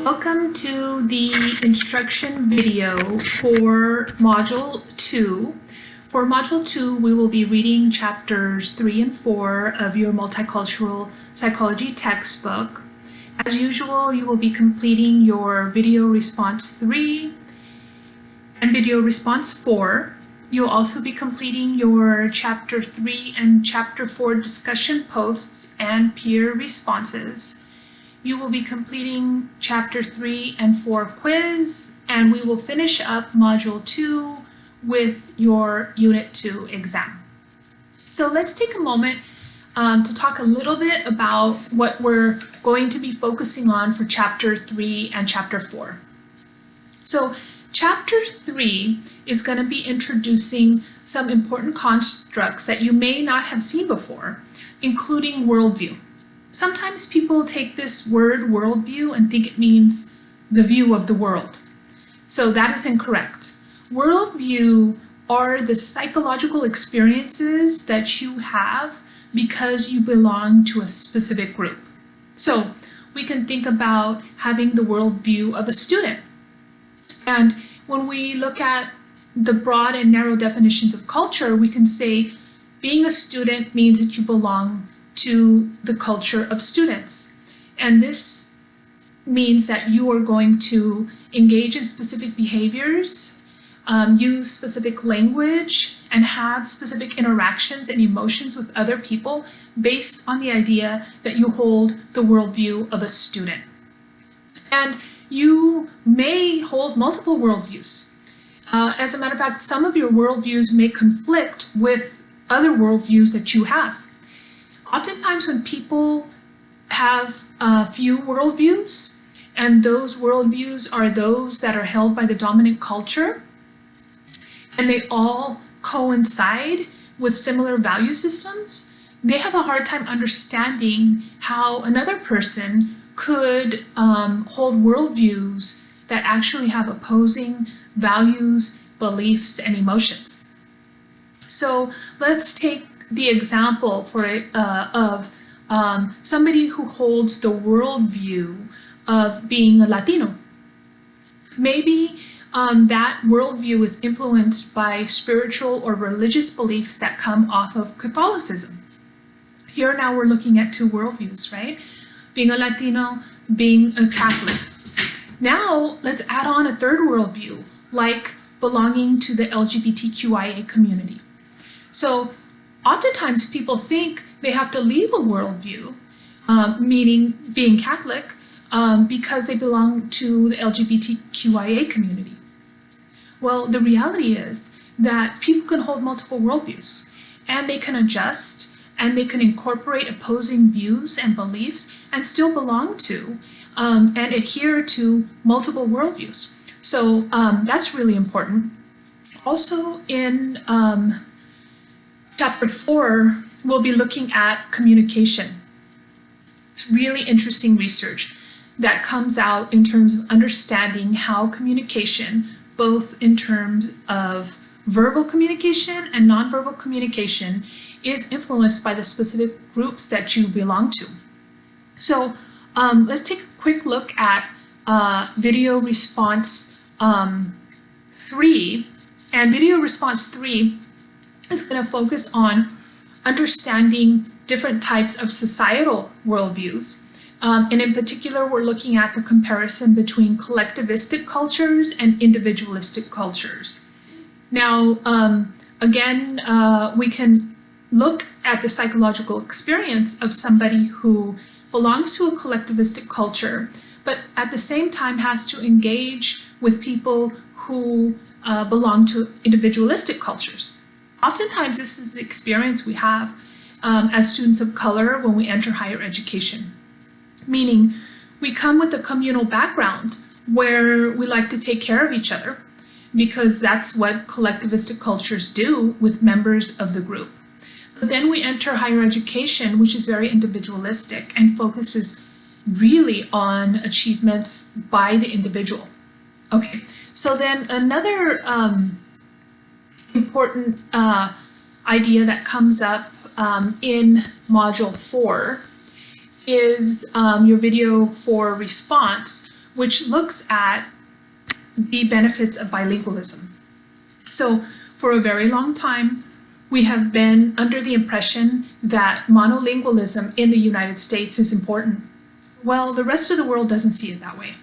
Welcome to the instruction video for Module 2. For Module 2, we will be reading chapters 3 and 4 of your Multicultural Psychology textbook. As usual, you will be completing your video response 3 and video response 4. You'll also be completing your chapter 3 and chapter 4 discussion posts and peer responses. You will be completing chapter 3 and 4 quiz, and we will finish up module 2 with your unit 2 exam. So let's take a moment um, to talk a little bit about what we're going to be focusing on for chapter 3 and chapter 4. So chapter 3 is going to be introducing some important constructs that you may not have seen before, including worldview. Sometimes people take this word worldview and think it means the view of the world. So that is incorrect. Worldview are the psychological experiences that you have because you belong to a specific group. So we can think about having the worldview of a student. And when we look at the broad and narrow definitions of culture, we can say being a student means that you belong to the culture of students. And this means that you are going to engage in specific behaviors, um, use specific language, and have specific interactions and emotions with other people based on the idea that you hold the worldview of a student. And you may hold multiple worldviews. Uh, as a matter of fact, some of your worldviews may conflict with other worldviews that you have. Oftentimes when people have a few worldviews, and those worldviews are those that are held by the dominant culture, and they all coincide with similar value systems, they have a hard time understanding how another person could um, hold worldviews that actually have opposing values, beliefs, and emotions. So let's take the example for uh, of um, somebody who holds the worldview of being a Latino. Maybe um, that worldview is influenced by spiritual or religious beliefs that come off of Catholicism. Here now we're looking at two worldviews, right? Being a Latino, being a Catholic. Now let's add on a third worldview, like belonging to the LGBTQIA community. So oftentimes people think they have to leave a worldview, um, meaning being Catholic, um, because they belong to the LGBTQIA community. Well, the reality is that people can hold multiple worldviews and they can adjust and they can incorporate opposing views and beliefs and still belong to um, and adhere to multiple worldviews. So um, that's really important. Also in um, Chapter 4, we'll be looking at communication. It's really interesting research that comes out in terms of understanding how communication, both in terms of verbal communication and nonverbal communication, is influenced by the specific groups that you belong to. So um, let's take a quick look at uh, video response um, 3. And video response 3 is going to focus on understanding different types of societal worldviews. Um, and in particular, we're looking at the comparison between collectivistic cultures and individualistic cultures. Now, um, again, uh, we can look at the psychological experience of somebody who belongs to a collectivistic culture, but at the same time has to engage with people who uh, belong to individualistic cultures. Oftentimes, this is the experience we have um, as students of color when we enter higher education, meaning we come with a communal background where we like to take care of each other because that's what collectivistic cultures do with members of the group. But then we enter higher education, which is very individualistic and focuses really on achievements by the individual. Okay, so then another um, important uh, idea that comes up um, in Module 4 is um, your video for response, which looks at the benefits of bilingualism. So for a very long time, we have been under the impression that monolingualism in the United States is important. Well, the rest of the world doesn't see it that way,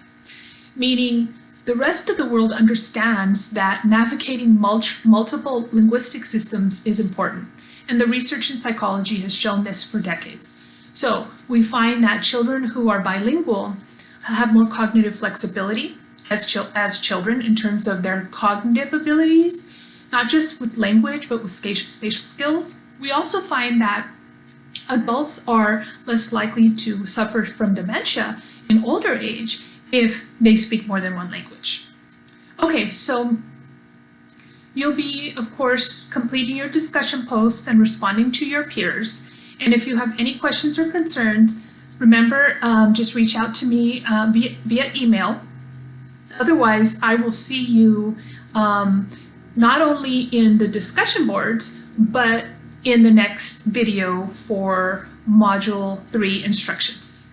meaning the rest of the world understands that navigating multiple linguistic systems is important, and the research in psychology has shown this for decades. So we find that children who are bilingual have more cognitive flexibility as, as children in terms of their cognitive abilities, not just with language, but with spatial skills. We also find that adults are less likely to suffer from dementia in older age if they speak more than one language. Okay, so you'll be, of course, completing your discussion posts and responding to your peers. And if you have any questions or concerns, remember, um, just reach out to me uh, via, via email. Otherwise, I will see you um, not only in the discussion boards, but in the next video for Module 3 instructions.